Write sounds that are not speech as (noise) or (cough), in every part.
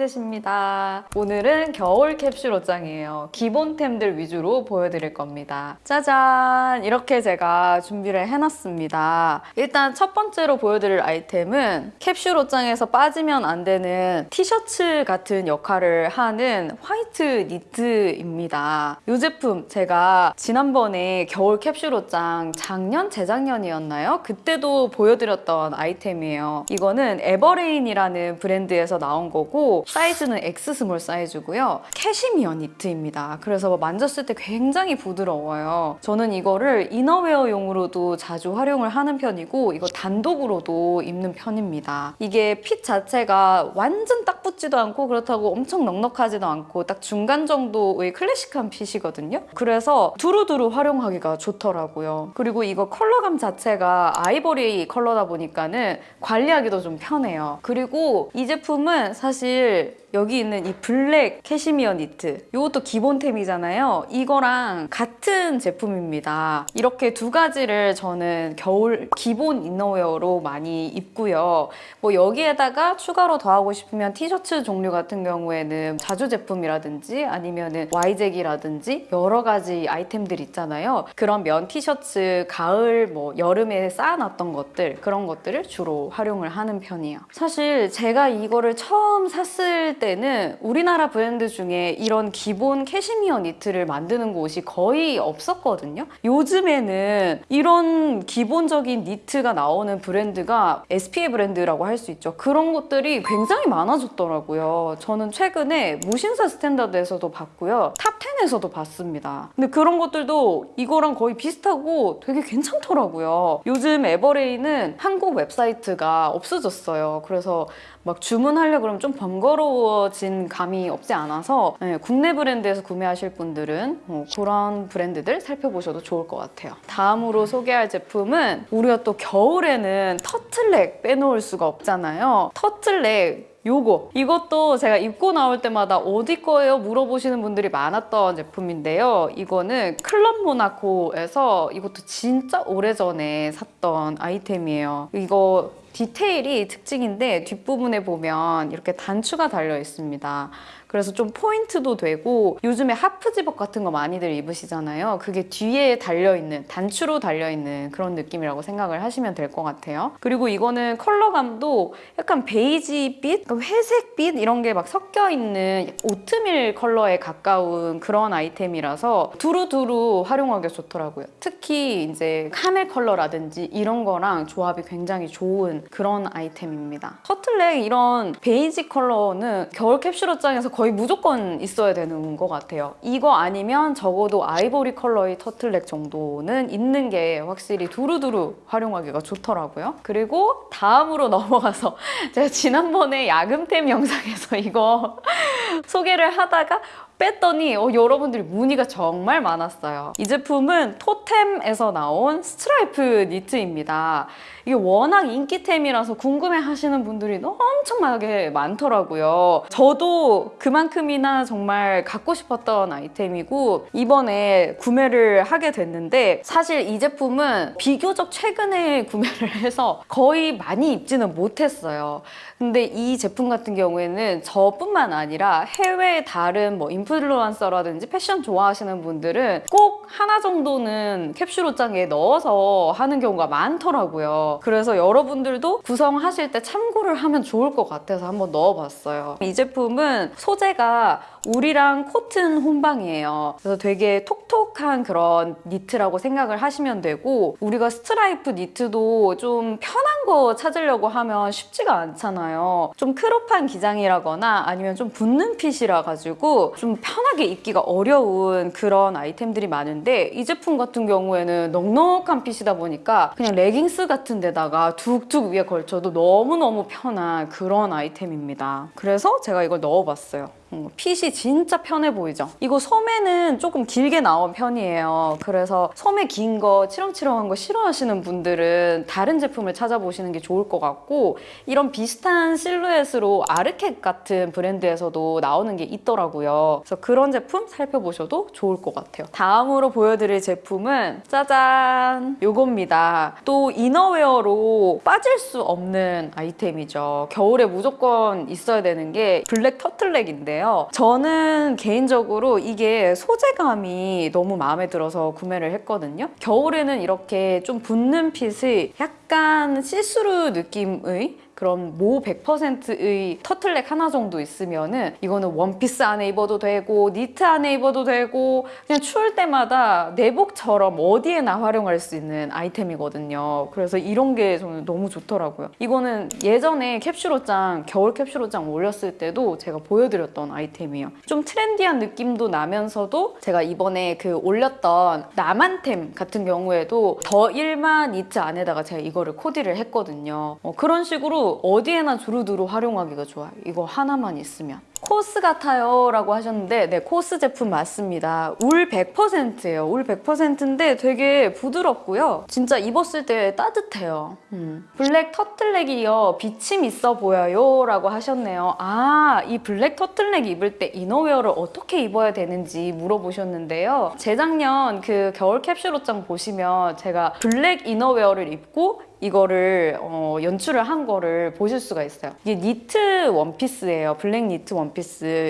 콜리젯입니다. 오늘은 겨울 캡슐 옷장이에요. 기본템들 위주로 보여드릴 겁니다. 짜잔! 이렇게 제가 준비를 해놨습니다. 일단 첫 번째로 보여드릴 아이템은 캡슐 옷장에서 빠지면 안 되는 티셔츠 같은 역할을 하는 화이트 니트입니다. 이 제품 제가 지난번에 겨울 캡슐 옷장 작년 재작년이었나요? 그때도 보여드렸던 아이템이에요. 이거는 에버레인이라는 브랜드에서 나온 거고 사이즈는 X small 사이즈고요. 캐시미어 니트입니다. 그래서 만졌을 때 굉장히 부드러워요. 저는 이거를 이너웨어용으로도 자주 활용을 하는 편이고 이거 단독으로도 입는 편입니다. 이게 핏 자체가 완전 딱 붙지도 않고 그렇다고 엄청 넉넉하지도 않고 딱 중간 정도의 클래식한 핏이거든요. 그래서 두루두루 활용하기가 좋더라고요. 그리고 이거 컬러감 자체가 아이보리 컬러다 보니까는 관리하기도 좀 편해요. 그리고 이 제품은 사실 때 여기 있는 이 블랙 캐시미어 니트 이것도 기본템이잖아요. 이거랑 같은 제품입니다. 이렇게 두 가지를 저는 겨울 기본 이너웨어로 많이 입고요. 뭐 여기에다가 추가로 더하고 싶으면 티셔츠 종류 같은 경우에는 자주 제품이라든지 아니면은 와이잭이라든지 여러 가지 아이템들 있잖아요. 그런 면 티셔츠 가을 뭐 여름에 사놨던 것들 그런 것들을 주로 활용을 하는 편이에요. 사실 제가 이거를 처음 샀을 때는 우리나라 브랜드 중에 이런 기본 캐시미어 니트를 만드는 곳이 거의 없었거든요. 요즘에는 이런 기본적인 니트가 나오는 브랜드가 SPA 브랜드라고 할 수 있죠. 그런 것들이 굉장히 많아졌더라고요. 저는 최근에 무신사 스탠다드에서도 봤고요. 탑10에서도 봤습니다. 근데 그런 것들도 이거랑 거의 비슷하고 되게 괜찮더라고요. 요즘 에버레인은 한국 웹사이트가 없어졌어요. 그래서 막 주문하려고 그러면 좀 번거로워진 감이 없지 않아서 네, 국내 브랜드에서 구매하실 분들은 뭐 그런 브랜드들 살펴보셔도 좋을 것 같아요. 다음으로 소개할 제품은 우리가 또 겨울에는 터틀넥 빼놓을 수가 없잖아요. 터틀넥 요거 이것도 제가 입고 나올 때마다 어디 거예요? 물어보시는 분들이 많았던 제품인데요. 이거는 클럽 모나코에서 이것도 진짜 오래전에 샀던 아이템이에요. 이거 디테일이 특징인데 뒷부분에 보면 이렇게 단추가 달려 있습니다. 그래서 좀 포인트도 되고 요즘에 half zip-up 같은 거 많이들 입으시잖아요. 그게 뒤에 달려있는 단추로 달려있는 그런 느낌이라고 생각을 하시면 될 것 같아요. 그리고 이거는 컬러감도 약간 베이지빛, 회색 빛 이런 게 막 섞여 있는 오트밀 컬러에 가까운 그런 아이템이라서 두루두루 활용하기 좋더라고요. 특히 이제 카멜 컬러라든지 이런 거랑 조합이 굉장히 좋은 그런 아이템입니다. 터틀넥 이런 베이지 컬러는 겨울 캡슐 옷장에서 거의 무조건 있어야 되는 것 같아요. 이거 아니면 적어도 아이보리 컬러의 터틀넥 정도는 있는 게 확실히 두루두루 활용하기가 좋더라고요. 그리고 다음으로 (laughs) 넘어가서 제가 지난번에 야금템 영상에서 이거 (laughs) 소개를 하다가 뺐더니 어, 여러분들이 문의가 정말 많았어요. 이 제품은 Toteme에서 나온 스트라이프 니트입니다. 이게 워낙 인기템이라서 궁금해 하시는 분들이 엄청나게 많더라고요. 저도 그만큼이나 정말 갖고 싶었던 아이템이고 이번에 구매를 하게 됐는데 사실 이 제품은 비교적 최근에 구매를 해서 거의 많이 입지는 못했어요. 근데 이 제품 같은 경우에는 저뿐만 아니라 해외 다른 뭐 인플루언서라든지 패션 좋아하시는 분들은 꼭 하나 정도는 캡슐 옷장에 넣어서 하는 경우가 많더라고요. 그래서 여러분들도 구성하실 때 참고를 하면 좋을 것 같아서 한번 넣어봤어요. 이 제품은 소재가 울이랑 코튼 혼방이에요. 그래서 되게 톡톡한 그런 니트라고 생각을 하시면 되고 우리가 스트라이프 니트도 좀 편한 거 찾으려고 하면 쉽지가 않잖아요. 좀 crop한 기장이라거나 아니면 좀 붙는 fit이라 가지고 좀 편하게 입기가 어려운 그런 아이템들이 많은데 이 제품 같은 경우에는 넉넉한 fit이다 보니까 그냥 레깅스 같은 데다가 툭툭 위에 걸쳐도 너무너무 편한 그런 아이템입니다. 그래서 제가 이걸 넣어봤어요. 음, 핏이 진짜 편해 보이죠? 이거 소매는 조금 길게 나온 편이에요. 그래서 소매 긴 거, 치렁치렁한 거 싫어하시는 분들은 다른 제품을 찾아보시는 게 좋을 것 같고 이런 비슷한 실루엣으로 Arket 같은 브랜드에서도 나오는 게 있더라고요. 그래서 그런 제품 살펴보셔도 좋을 것 같아요. 다음으로 보여드릴 제품은 짜잔! 요겁니다. 또 이너웨어로 빠질 수 없는 아이템이죠. 겨울에 무조건 있어야 되는 게 블랙 터틀넥인데요. 저는 개인적으로 이게 소재감이 너무 마음에 들어서 구매를 했거든요. 겨울에는 이렇게 좀 붙는 핏이 약간 시스루 느낌의 그런 모 100%의 터틀넥 하나 정도 있으면은 이거는 원피스 안에 입어도 되고 니트 안에 입어도 되고 그냥 추울 때마다 내복처럼 어디에나 활용할 수 있는 아이템이거든요. 그래서 이런 게 저는 너무 좋더라고요. 이거는 예전에 캡슐 옷장 겨울 캡슐 옷장 올렸을 때도 제가 보여드렸던 아이템이에요. 좀 trendy한 느낌도 나면서도 제가 이번에 그 올렸던 나만템 같은 경우에도 더 일마 니트 안에다가 제가 이거를 코디를 했거든요. 어, 그런 식으로 어디에나 두루두루 활용하기가 좋아요. 이거 하나만 있으면. COS 같아요 라고 하셨는데 네 COS 제품 맞습니다 울 100%예요 울 100%인데 되게 부드럽고요 진짜 입었을 때 따뜻해요 음. 블랙 터틀넥이요 비침 있어 보여요 라고 하셨네요 아 이 블랙 터틀넥 입을 때 이너웨어를 어떻게 입어야 되는지 물어보셨는데요 재작년 그 겨울 캡슐 옷장 보시면 제가 블랙 이너웨어를 입고 이거를 어, 연출을 한 거를 보실 수가 있어요. 이게 니트 원피스예요. 블랙 니트 원피스.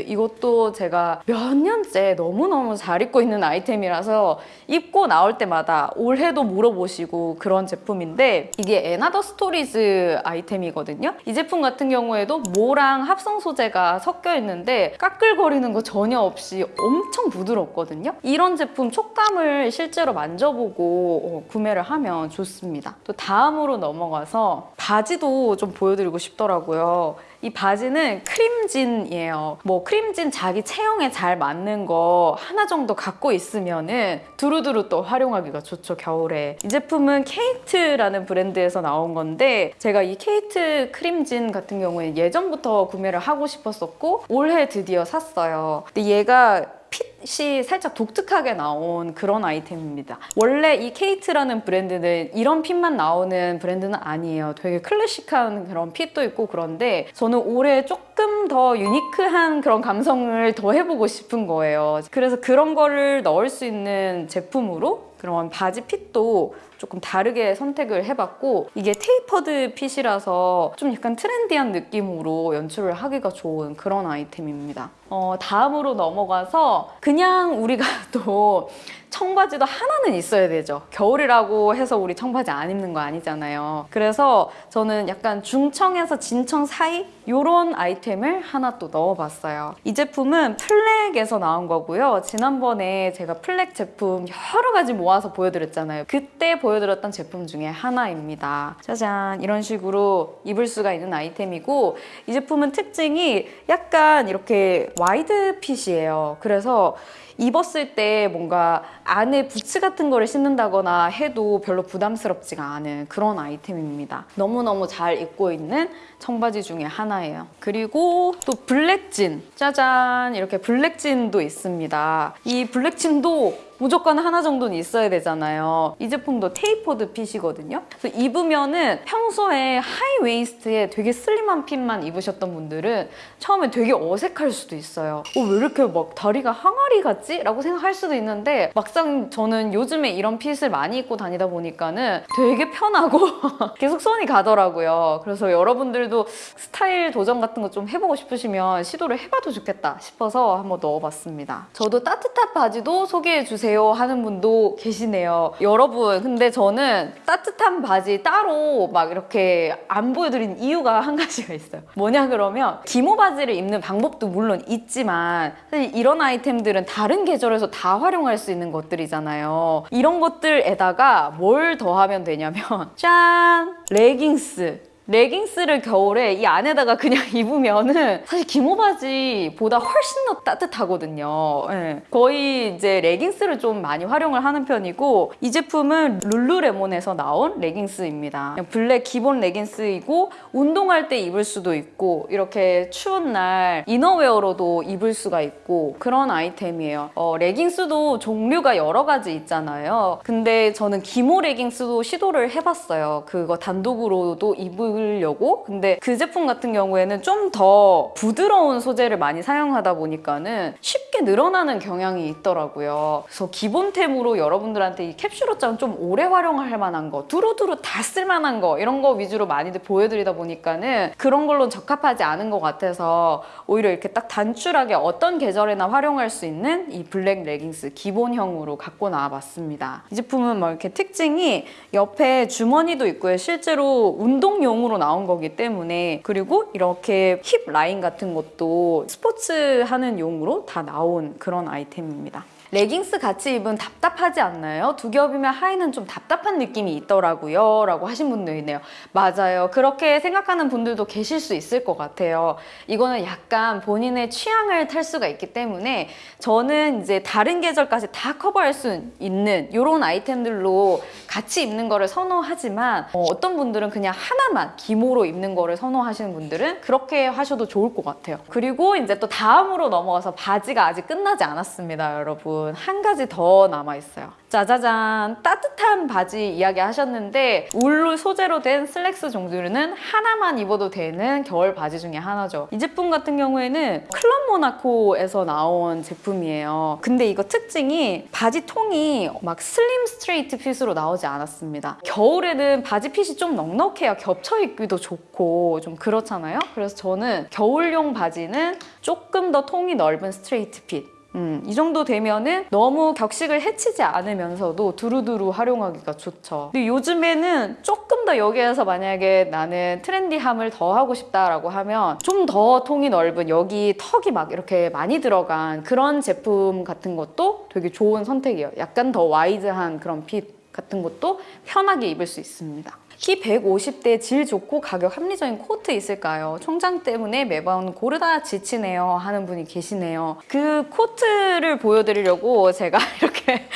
이것도 제가 몇 년째 너무너무 잘 입고 있는 아이템이라서 입고 나올 때마다 올해도 물어보시고 그런 제품인데 이게 & Other Stories 아이템이거든요. 이 제품 같은 경우에도 모랑 합성 소재가 섞여 있는데 까끌거리는 거 전혀 없이 엄청 부드럽거든요. 이런 제품 촉감을 실제로 만져보고 어, 구매를 하면 좋습니다. 또 다음 다음으로 넘어가서 바지도 좀 보여드리고 싶더라고요. 이 바지는 cream jean이에요. 뭐 cream jean 자기 체형에 잘 맞는 거 하나 정도 갖고 있으면은 두루두루 또 활용하기가 좋죠, 겨울에. 이 제품은 Khaite라는 브랜드에서 나온 건데 제가 이 Khaite cream jean 같은 경우에 예전부터 구매를 하고 싶었었고 올해 드디어 샀어요. 근데 얘가 핏이 살짝 독특하게 나온 그런 아이템입니다. 원래 이 Khaite라는 브랜드는 이런 fit만 나오는 브랜드는 아니에요. 되게 클래식한 그런 fit도 있고 그런데 저는 올해 조금 더 unique한 그런 감성을 더 해보고 싶은 거예요. 그래서 그런 거를 넣을 수 있는 제품으로 그런 바지 fit도 조금 다르게 선택을 해봤고 이게 tapered fit이라서 좀 약간 trendy한 느낌으로 연출을 하기가 좋은 그런 아이템입니다. 어, 다음으로 넘어가서 그냥 우리가 (laughs) 또 청바지도 하나는 있어야 되죠. 겨울이라고 해서 우리 청바지 안 입는 거 아니잖아요. 그래서 저는 약간 중청에서 진청 사이 이런 아이템을 하나 또 넣어봤어요. 이 제품은 PLAC에서 나온 거고요. 지난번에 제가 PLAC 제품 여러 가지 모아서 보여드렸잖아요. 그때 보여드렸던 제품 중에 하나입니다. 짜잔 이런 식으로 입을 수가 있는 아이템이고 이 제품은 특징이 약간 이렇게 wide fit이에요. 그래서 입었을 때 뭔가 안에 부츠 같은 거를 신는다거나 해도 별로 부담스럽지가 않은 그런 아이템입니다. 너무너무 잘 입고 있는 청바지 중에 하나예요. 그리고 또 black jean 짜잔 이렇게 black jean도 있습니다. 이 black jean도 무조건 하나 정도는 있어야 되잖아요. 이 제품도 tapered fit이거든요. 그래서 입으면은 평소에 high waist에 되게 slim한 fit만 입으셨던 분들은 처음에 되게 어색할 수도 있어요. 어, 왜 이렇게 막 다리가 항아리 같지? 라고 생각할 수도 있는데 막상 저는 요즘에 이런 핏을 많이 입고 다니다 보니까는 되게 편하고 (laughs) 계속 손이 가더라고요. 그래서 여러분들도 스타일 도전 같은 거 좀 해보고 싶으시면 시도를 해봐도 좋겠다 싶어서 한번 넣어봤습니다. 저도 따뜻한 바지도 소개해주세요. 주세요 하는 분도 계시네요. 여러분 근데 저는 따뜻한 바지 따로 막 이렇게 안 보여드린 이유가 한 가지가 있어요. 뭐냐 그러면 기모 바지를 입는 방법도 물론 있지만 사실 이런 아이템들은 다른 계절에서 다 활용할 수 있는 것들이잖아요. 이런 것들에다가 뭘 더하면 되냐면 (laughs) 짠! 레깅스 레깅스를 겨울에 이 안에다가 그냥 (laughs) 입으면은 사실 기모 바지보다 훨씬 더 따뜻하거든요. 예. 거의 이제 레깅스를 좀 많이 활용을 하는 편이고 이 제품은 룰루레몬에서 나온 레깅스입니다. black 기본 레깅스이고 운동할 때 입을 수도 있고 이렇게 추운 날 innerwear로도 입을 수가 있고 그런 아이템이에요. 어, 레깅스도 종류가 여러 가지 있잖아요. 근데 저는 기모 레깅스도 시도를 해봤어요. 그거 단독으로도 입 으려고. 근데 그 제품 같은 경우에는 좀 더 부드러운 소재를 많이 사용하다 보니까는 쉽게 늘어나는 경향이 있더라고요. 그래서 기본템으로 여러분들한테 이 캡슐 옷장 좀 오래 활용할 만한 거, 두루두루 다 쓸만한 거 이런 거 위주로 많이들 보여드리다 보니까는 그런 걸로 적합하지 않은 것 같아서 오히려 이렇게 딱 단출하게 어떤 계절에나 활용할 수 있는 이 블랙 레깅스 기본형으로 갖고 나와봤습니다. 이 제품은 뭐 이렇게 특징이 옆에 주머니도 있고요. 실제로 운동용으로 나온 거기 때문에 그리고 이렇게 힙 라인 같은 것도 스포츠 하는 용으로 다 나온 그런 아이템입니다. 레깅스 같이 입은 답답하지 않나요? 두 겹이면 하의는 좀 답답한 느낌이 있더라고요. 라고 하신 분도 있네요. 맞아요. 그렇게 생각하는 분들도 계실 수 있을 것 같아요. 이거는 약간 본인의 취향을 탈 수가 있기 때문에 저는 이제 다른 계절까지 다 커버할 수 있는 이런 아이템들로 같이 입는 거를 선호하지만 어, 어떤 분들은 그냥 하나만 기모로 입는 거를 선호하시는 분들은 그렇게 하셔도 좋을 것 같아요. 그리고 이제 또 다음으로 넘어가서 바지가 아직 끝나지 않았습니다, 여러분. 한 가지 더 남아있어요. 짜자잔 따뜻한 바지 이야기 하셨는데 울로 소재로 된 슬랙스 종류는 하나만 입어도 되는 겨울 바지 중에 하나죠. 이 제품 같은 경우에는 클럽 모나코에서 나온 제품이에요. 근데 이거 특징이 바지 통이 막 slim straight fit으로 나오지 않았습니다. 겨울에는 바지 fit이 좀 넉넉해야 겹쳐 입기도 좋고 좀 그렇잖아요. 그래서 저는 겨울용 바지는 조금 더 통이 넓은 straight fit 음, 이 정도 되면은 너무 격식을 해치지 않으면서도 두루두루 활용하기가 좋죠. 근데 요즘에는 조금 더 여기에서 만약에 나는 trendy함을 더 하고 싶다라고 하면 좀 더 통이 넓은 여기 턱이 막 이렇게 많이 들어간 그런 제품 같은 것도 되게 좋은 선택이에요. 약간 더 wide한 그런 fit 같은 것도 편하게 입을 수 있습니다. 키 150대 질 좋고 가격 합리적인 코트 있을까요? 총장 때문에 매번 고르다 지치네요 하는 분이 계시네요. 그 코트를 보여드리려고 제가 (laughs) 이렇게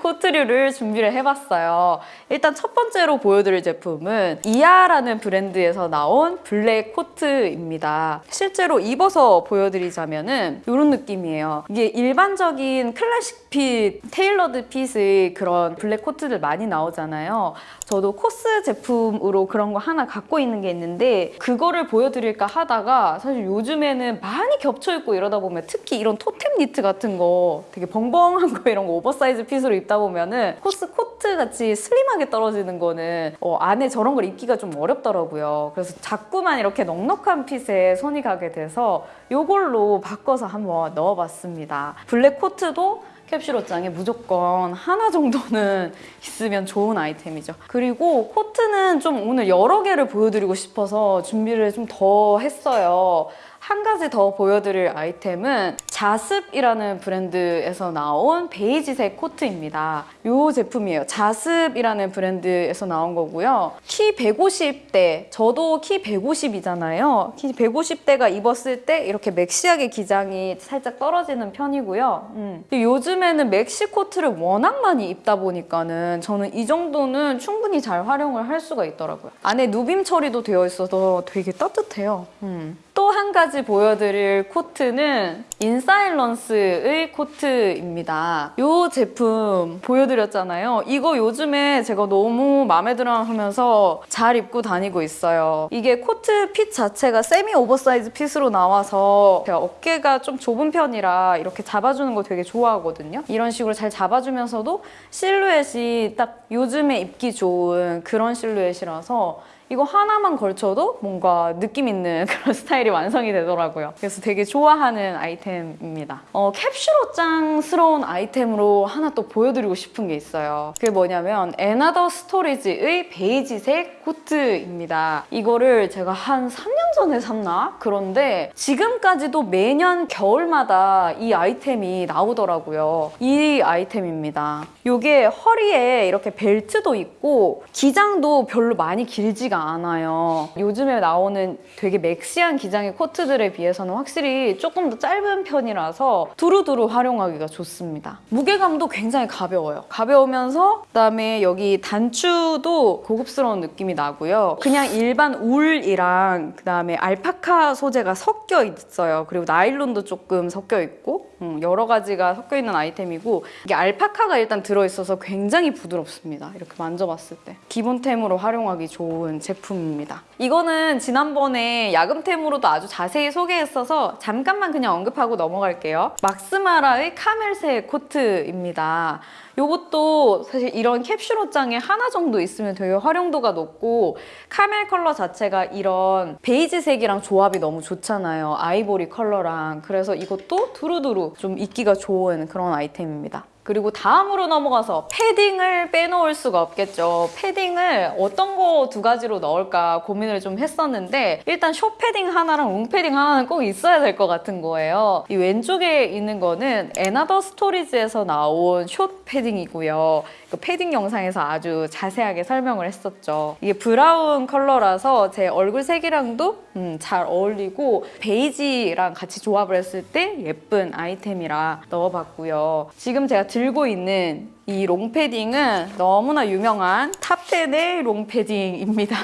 코트류를 준비를 해봤어요. 일단 첫 번째로 보여드릴 제품은 이아라는 브랜드에서 나온 black 코트입니다. 실제로 입어서 보여드리자면 은 이런 느낌이에요. 이게 일반적인 classic fit, tailored fit의 그런 black 코트들 많이 나오잖아요. 저도 코스 제품 으로 그런 거 하나 갖고 있는 게 있는데 그거를 보여드릴까 하다가 사실 요즘에는 많이 겹쳐 입고 이러다 보면 특히 이런 토템 니트 같은 거 되게 벙벙한 거 (laughs) 이런 거 oversize fit으로 입다 보면은 코스 코트 같이 slim하게 떨어지는 거는 어, 안에 저런 걸 입기가 좀 어렵더라고요. 그래서 자꾸만 이렇게 넉넉한 fit에 손이 가게 돼서 이걸로 바꿔서 한번 넣어봤습니다. black 코트도 캡슐 옷장에 무조건 하나 정도는 (laughs) 있으면 좋은 아이템이죠. 그리고 코트는 좀 오늘 여러 개를 보여드리고 싶어서 준비를 좀 더 했어요. 한 가지 더 보여드릴 아이템은 자습이라는 브랜드에서 나온 베이지색 코트입니다. 이 제품이에요. 자습이라는 브랜드에서 나온 거고요. 키 150대, 저도 키 150이잖아요. 키 150대가 입었을 때 이렇게 maxi하게 기장이 살짝 떨어지는 편이고요. 음. 요즘에는 maxi 코트를 워낙 많이 입다 보니까는 저는 이 정도는 충분히 잘 활용을 할 수가 있더라고요. 안에 누빔 처리도 되어 있어서 되게 따뜻해요. 음. 또 한 가지 보여드릴 코트는 인사일런스의 코트입니다. 이 제품 보여드렸잖아요. 이거 요즘에 제가 너무 마음에 들어 하면서 잘 입고 다니고 있어요. 이게 코트 fit 자체가 semi oversize fit으로 나와서 제가 어깨가 좀 좁은 편이라 이렇게 잡아주는 거 되게 좋아하거든요. 이런 식으로 잘 잡아주면서도 실루엣이 딱 요즘에 입기 좋은 그런 실루엣이라서 이거 하나만 걸쳐도 뭔가 느낌 있는 (laughs) 그런 스타일이 완성이 되더라고요. 그래서 되게 좋아하는 아이템 입니다. 어, 캡슐 옷장스러운 아이템으로 하나 또 보여드리고 싶은 게 있어요. 그게 뭐냐면 앤아더 스토리즈의 베이지색 코트입니다. 이거를 제가 한 3년 전에 샀나? 그런데 지금까지도 매년 겨울마다 이 아이템이 나오더라고요. 이 아이템입니다. 이게 허리에 이렇게 벨트도 있고 기장도 별로 많이 길지가 않아요. 요즘에 나오는 되게 맥시한 기장의 코트들에 비해서는 확실히 조금 더 짧은 편이 라서 두루두루 활용하기가 좋습니다. 무게감도 굉장히 가벼워요. 가벼우면서 그다음에 여기 단추도 고급스러운 느낌이 나고요. 그냥 일반 울이랑 그다음에 알파카 소재가 섞여 있어요. 그리고 나일론도 조금 섞여 있고 음, 여러 가지가 섞여 있는 아이템이고 이게 알파카가 일단 들어있어서 굉장히 부드럽습니다. 이렇게 만져봤을 때 기본템으로 활용하기 좋은 제품입니다. 이거는 지난번에 야금템으로도 아주 자세히 소개했어서 잠깐만 그냥 언급하고 넘어 갈게요. 막스마라의 camel색 코트입니다. 요것도 사실 이런 캡슐 옷장에 하나 정도 있으면 되게 활용도가 높고 camel 컬러 자체가 이런 베이지색이랑 조합이 너무 좋잖아요. 아이보리 컬러랑. 그래서 이것도 두루두루 좀 입기가 좋은 그런 아이템입니다. 그리고 다음으로 넘어가서 패딩을 빼놓을 수가 없겠죠. 패딩을 어떤 거 두 가지로 넣을까 고민을 좀 했었는데 일단 short 패딩 하나랑 long 패딩 하나는 꼭 있어야 될 것 같은 거예요. 이 왼쪽에 있는 거는 앤아더 스토리즈에서 나온 short 패딩이고요. 그 패딩 영상에서 아주 자세하게 설명을 했었죠. 이게 brown 컬러라서 제 얼굴 색이랑도 음, 잘 어울리고 베이지랑 같이 조합을 했을 때 예쁜 아이템이라 넣어봤고요. 지금 제가 들고 있는 이 long패딩은 너무나 유명한 탑10의 long패딩입니다.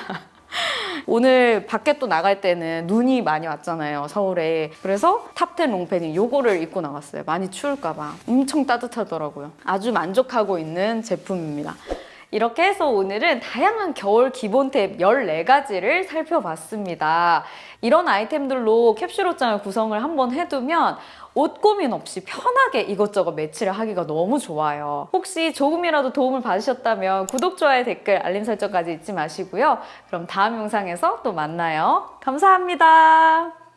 (laughs) 오늘 밖에 또 나갈 때는 눈이 많이 왔잖아요 서울에. 그래서 탑10 long패딩 요거를 입고 나갔어요. 많이 추울까봐. 엄청 따뜻하더라고요. 아주 만족하고 있는 제품입니다 이렇게 해서 오늘은 다양한 겨울 기본템 14가지를 살펴봤습니다. 이런 아이템들로 캡슐 옷장을 구성을 한번 해두면 옷 고민 없이 편하게 이것저것 매치를 하기가 너무 좋아요. 혹시 조금이라도 도움을 받으셨다면 구독, 좋아요, 댓글, 알림 설정까지 잊지 마시고요. 그럼 다음 영상에서 또 만나요. 감사합니다.